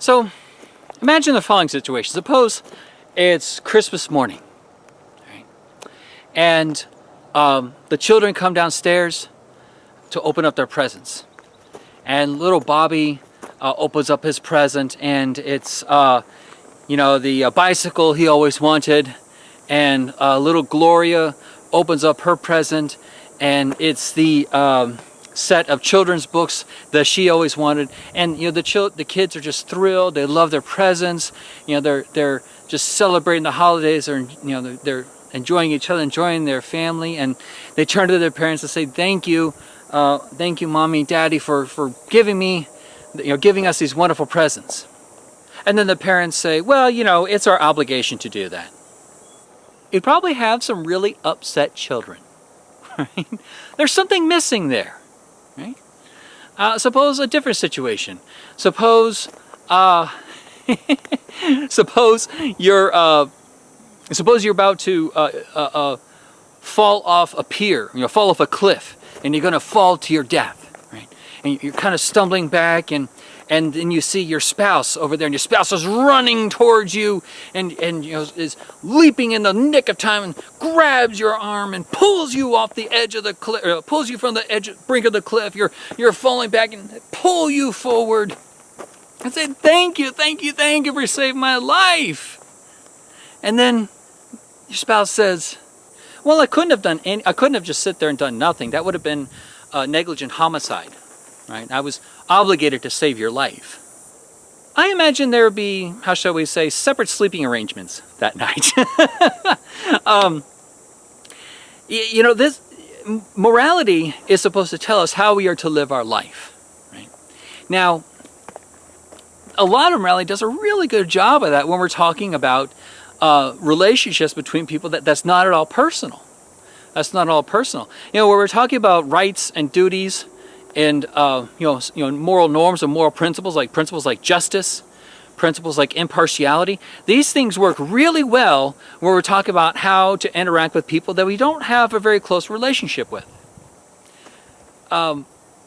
So imagine the following situation. Suppose it's Christmas morning right? and um, the children come downstairs to open up their presents. And little Bobby uh, opens up his present and it's, uh, you know, the uh, bicycle he always wanted. And uh, little Gloria opens up her present and it's the um, set of children's books that she always wanted. And, you know, the, the kids are just thrilled. They love their presents. You know, they're, they're just celebrating the holidays. Or, you know, they're, they're enjoying each other, enjoying their family. And they turn to their parents and say, thank you uh, thank you mommy daddy for for giving me you know giving us these wonderful presents and then the parents say well you know it's our obligation to do that you'd probably have some really upset children right there's something missing there uh, suppose a different situation suppose uh, suppose you're uh, suppose you're about to uh, uh, uh, fall off a pier you know fall off a cliff and you're going to fall to your death? And you're kind of stumbling back and and then you see your spouse over there and your spouse is running towards you and, and you know, is leaping in the nick of time and grabs your arm and pulls you off the edge of the cliff, uh, pulls you from the edge, brink of the cliff. You're, you're falling back and pull you forward and say, thank you, thank you, thank you for saving my life. And then your spouse says, well, I couldn't have done any, I couldn't have just sit there and done nothing. That would have been uh, negligent homicide, right? I was obligated to save your life. I imagine there would be, how shall we say, separate sleeping arrangements that night. um, you know, this morality is supposed to tell us how we are to live our life. Right? Now, a lot of morality does a really good job of that when we're talking about uh, relationships between people that that's not at all personal. That's not at all personal. You know, where we're talking about rights and duties and uh, you know, you know, moral norms and moral principles like principles like justice, principles like impartiality. These things work really well when we're talking about how to interact with people that we don't have a very close relationship with. Um,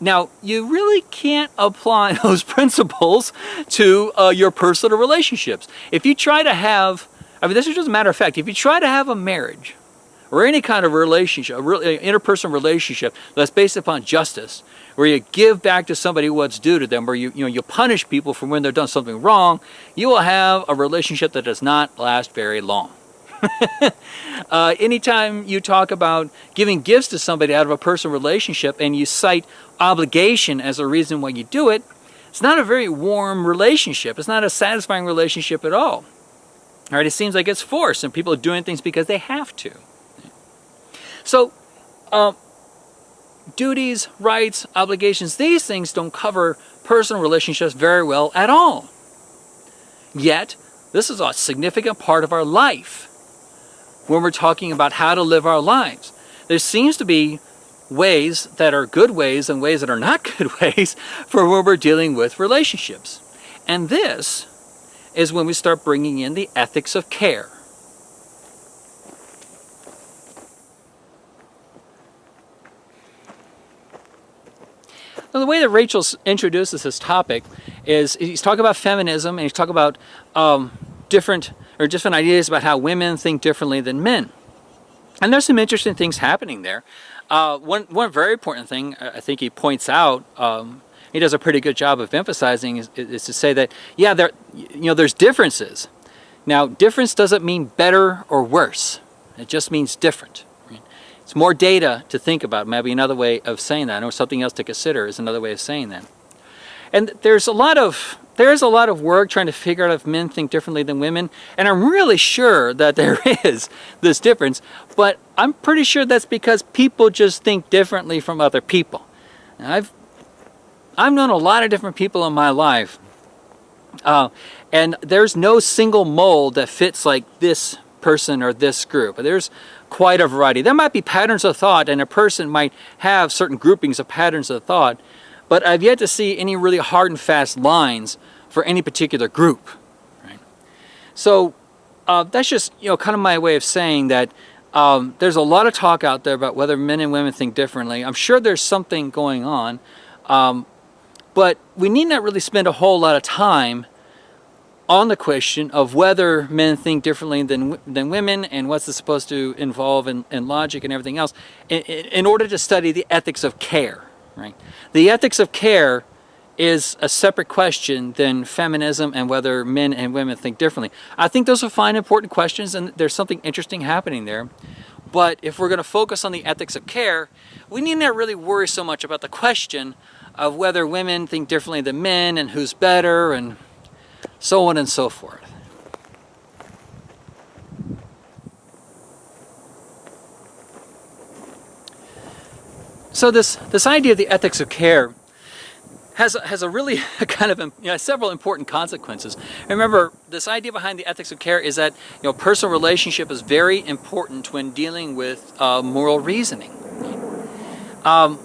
now, you really can't apply those principles to uh, your personal relationships. If you try to have I mean, this is just a matter of fact. If you try to have a marriage or any kind of relationship, a interpersonal relationship that's based upon justice, where you give back to somebody what's due to them, where you, you, know, you punish people for when they've done something wrong, you will have a relationship that does not last very long. uh, anytime you talk about giving gifts to somebody out of a personal relationship and you cite obligation as a reason why you do it, it's not a very warm relationship. It's not a satisfying relationship at all. All right, it seems like it's forced and people are doing things because they have to. So, uh, duties, rights, obligations, these things don't cover personal relationships very well at all. Yet, this is a significant part of our life when we're talking about how to live our lives. There seems to be ways that are good ways and ways that are not good ways for when we're dealing with relationships. And this is when we start bringing in the ethics of care. Now, the way that Rachel introduces this topic is he's talking about feminism and he's talking about um, different or different ideas about how women think differently than men. And there's some interesting things happening there. Uh, one, one very important thing I think he points out um, he does a pretty good job of emphasizing is, is to say that, yeah, there, you know, there's differences. Now, difference doesn't mean better or worse. It just means different. It's more data to think about. Maybe another way of saying that, or something else to consider is another way of saying that. And there's a lot of there's a lot of work trying to figure out if men think differently than women, and I'm really sure that there is this difference, but I'm pretty sure that's because people just think differently from other people. Now, I've I've known a lot of different people in my life. Uh, and there's no single mold that fits like this person or this group. There's quite a variety. There might be patterns of thought and a person might have certain groupings of patterns of thought, but I've yet to see any really hard and fast lines for any particular group. Right? So uh, that's just you know kind of my way of saying that um, there's a lot of talk out there about whether men and women think differently. I'm sure there's something going on. Um, but we need not really spend a whole lot of time on the question of whether men think differently than, than women and what's this supposed to involve in, in logic and everything else in, in order to study the ethics of care, right? The ethics of care is a separate question than feminism and whether men and women think differently. I think those are fine, important questions and there's something interesting happening there. But if we're going to focus on the ethics of care, we need not really worry so much about the question of whether women think differently than men and who's better and so on and so forth. So this, this idea of the ethics of care has, has a really kind of you know, several important consequences. Remember, this idea behind the ethics of care is that you know personal relationship is very important when dealing with uh, moral reasoning. Um,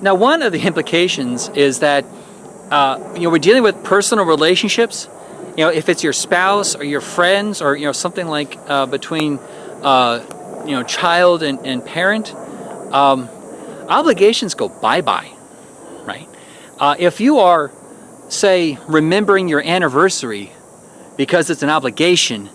now, one of the implications is that uh, you know we're dealing with personal relationships. You know, if it's your spouse or your friends or you know something like uh, between uh, you know child and, and parent, um, obligations go bye bye, right? Uh, if you are, say, remembering your anniversary because it's an obligation,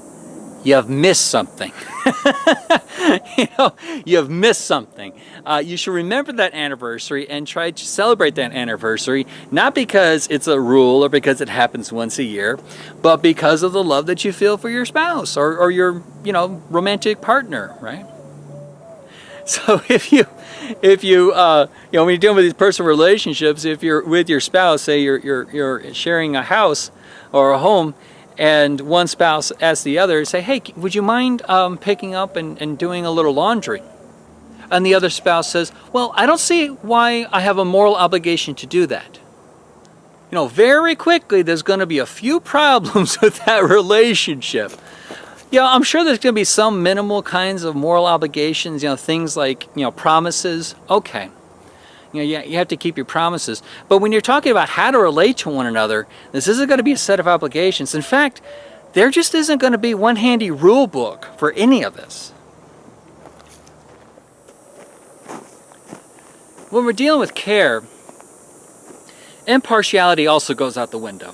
you have missed something. you know, you have missed something. Uh, you should remember that anniversary and try to celebrate that anniversary, not because it's a rule or because it happens once a year, but because of the love that you feel for your spouse or, or your, you know, romantic partner, right? So if you if you, uh, you know, when you're dealing with these personal relationships, if you're with your spouse, say you're, you're, you're sharing a house or a home, and one spouse asks the other, say, hey, would you mind um, picking up and, and doing a little laundry? And the other spouse says, well, I don't see why I have a moral obligation to do that. You know, very quickly there's going to be a few problems with that relationship. Yeah, I'm sure there's going to be some minimal kinds of moral obligations, you know, things like, you know, promises. Okay. You know, you, you have to keep your promises. But when you're talking about how to relate to one another, this isn't going to be a set of obligations. In fact, there just isn't going to be one handy rule book for any of this. When we're dealing with care, impartiality also goes out the window.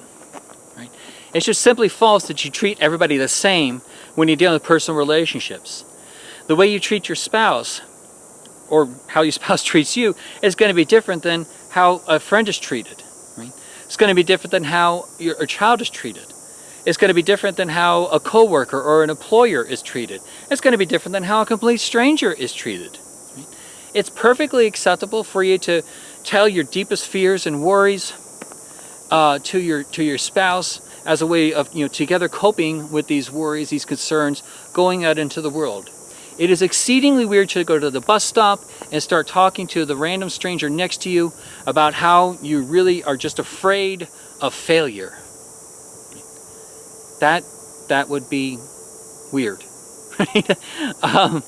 Right? It's just simply false that you treat everybody the same when you're dealing with personal relationships. The way you treat your spouse or how your spouse treats you is going to be different than how a friend is treated. Right? It's going to be different than how your a child is treated. It's going to be different than how a coworker or an employer is treated. It's going to be different than how a complete stranger is treated. Right? It's perfectly acceptable for you to tell your deepest fears and worries uh, to your to your spouse as a way of, you know, together coping with these worries, these concerns, going out into the world. It is exceedingly weird to go to the bus stop and start talking to the random stranger next to you about how you really are just afraid of failure. That, that would be weird. um,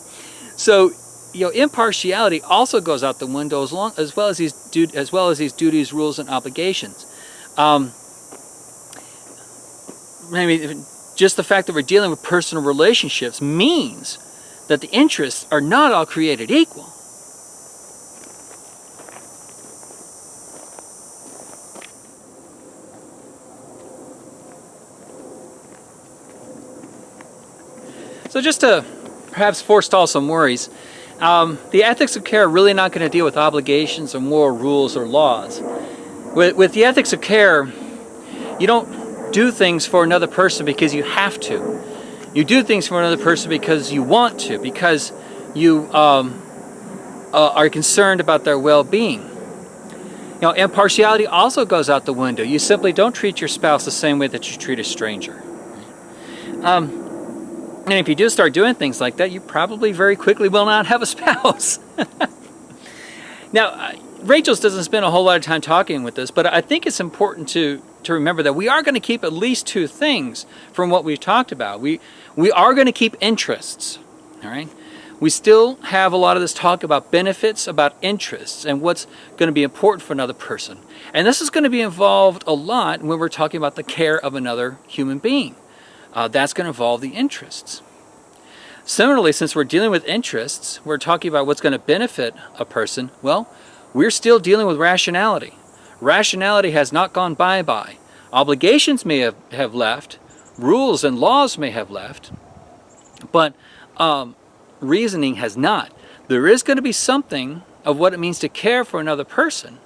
so, you know, impartiality also goes out the window as, long, as well as these as well as these duties, rules, and obligations. Um, I mean, just the fact that we're dealing with personal relationships means that the interests are not all created equal. So just to perhaps forestall some worries, um, the ethics of care are really not going to deal with obligations or moral rules or laws. With, with the ethics of care, you don't do things for another person because you have to. You do things for another person because you want to, because you um, uh, are concerned about their well-being. You know, impartiality also goes out the window. You simply don't treat your spouse the same way that you treat a stranger. Um, and if you do start doing things like that, you probably very quickly will not have a spouse. now, uh, Rachels doesn't spend a whole lot of time talking with this, but I think it's important to to remember that we are going to keep at least two things from what we've talked about. We, we are going to keep interests, all right? We still have a lot of this talk about benefits, about interests, and what's going to be important for another person. And this is going to be involved a lot when we're talking about the care of another human being. Uh, that's going to involve the interests. Similarly, since we're dealing with interests, we're talking about what's going to benefit a person, well, we're still dealing with rationality. Rationality has not gone bye-bye. Obligations may have, have left, rules and laws may have left, but um, reasoning has not. There is going to be something of what it means to care for another person.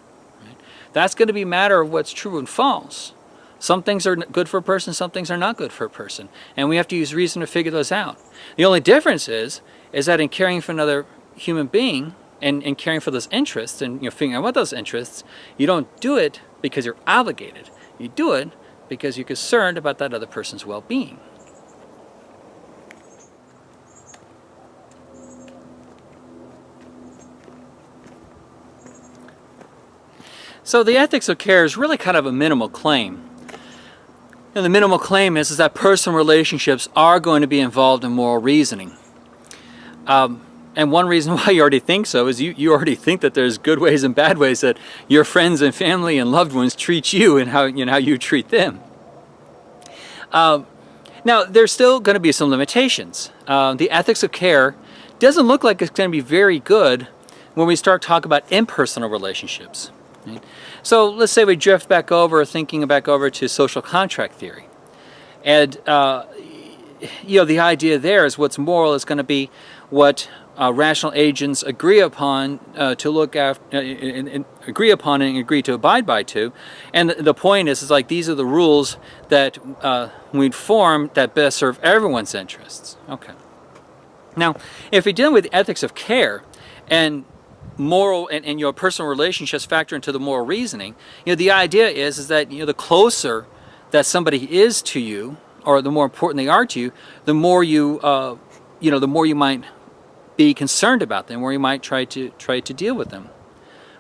Right? That's going to be a matter of what's true and false. Some things are good for a person, some things are not good for a person. And we have to use reason to figure those out. The only difference is, is that in caring for another human being and, and caring for those interests and you know, figuring out what those interests, you don't do it because you're obligated. You do it because you're concerned about that other person's well-being. So the ethics of care is really kind of a minimal claim. And the minimal claim is, is that personal relationships are going to be involved in moral reasoning. Um, and one reason why you already think so is you, you already think that there's good ways and bad ways that your friends and family and loved ones treat you and how you, know, how you treat them. Uh, now, there's still going to be some limitations. Uh, the ethics of care doesn't look like it's going to be very good when we start talking about impersonal relationships. Right? So let's say we drift back over, thinking back over to social contract theory. And, uh, you know, the idea there is what's moral is going to be what uh, rational agents agree upon uh, to look after, uh, and, and agree upon and agree to abide by to. And the, the point is, is like these are the rules that uh, we'd form that best serve everyone's interests. Okay. Now, if we deal with ethics of care, and moral and, and your personal relationships factor into the moral reasoning, you know, the idea is, is that, you know, the closer that somebody is to you, or the more important they are to you, the more you, uh, you know, the more you might be concerned about them, or you might try to try to deal with them,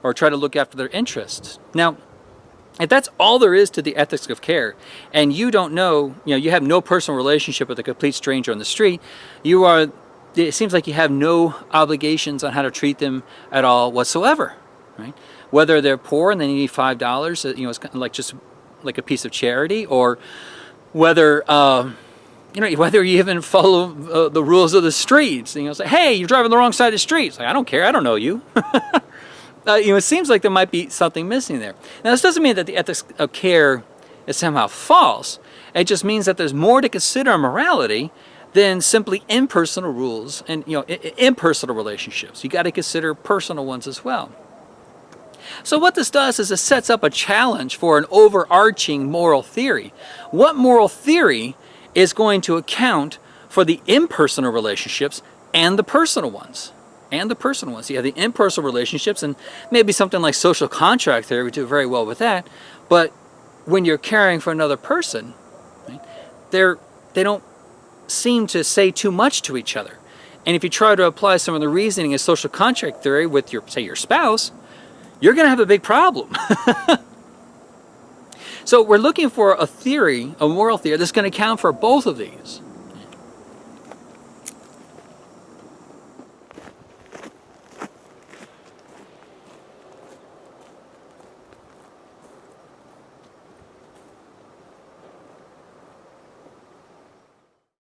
or try to look after their interests. Now, if that's all there is to the ethics of care, and you don't know, you know, you have no personal relationship with a complete stranger on the street, you are it seems like you have no obligations on how to treat them at all whatsoever, right? Whether they're poor and they need five dollars, uh, you know, it's kind of like just like a piece of charity, or whether uh, you know whether you even follow uh, the rules of the streets. You know, say, hey, you're driving the wrong side of the street. It's like I don't care, I don't know you. uh, you know, it seems like there might be something missing there. Now, this doesn't mean that the ethics of care is somehow false. It just means that there's more to consider in morality than simply impersonal rules and you know impersonal relationships. You got to consider personal ones as well. So what this does is it sets up a challenge for an overarching moral theory. What moral theory is going to account for the impersonal relationships and the personal ones? And the personal ones. You have the impersonal relationships and maybe something like social contract theory would do very well with that. But when you're caring for another person, they're, they don't seem to say too much to each other. And if you try to apply some of the reasoning of social contract theory with your, say, your spouse, you're going to have a big problem. so we're looking for a theory, a moral theory, that's going to account for both of these.